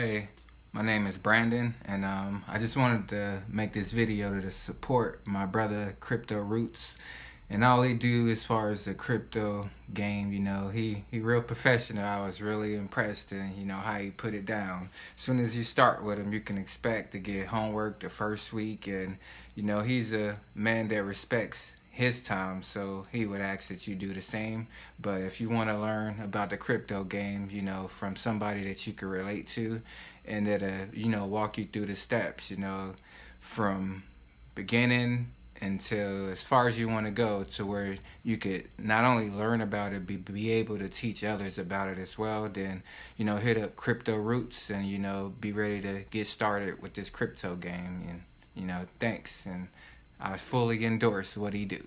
Hey, my name is Brandon, and um, I just wanted to make this video to support my brother Crypto Roots and all he do as far as the crypto game, you know, he he real professional. I was really impressed and you know how he put it down. As soon as you start with him, you can expect to get homework the first week, and you know he's a man that respects his time, so he would ask that you do the same. But if you want to learn about the crypto game, you know, from somebody that you can relate to, and that uh, you know, walk you through the steps, you know, from beginning until as far as you want to go to where you could not only learn about it be, be able to teach others about it as well then you know hit up crypto roots and you know be ready to get started with this crypto game and you know thanks and I fully endorse what he do.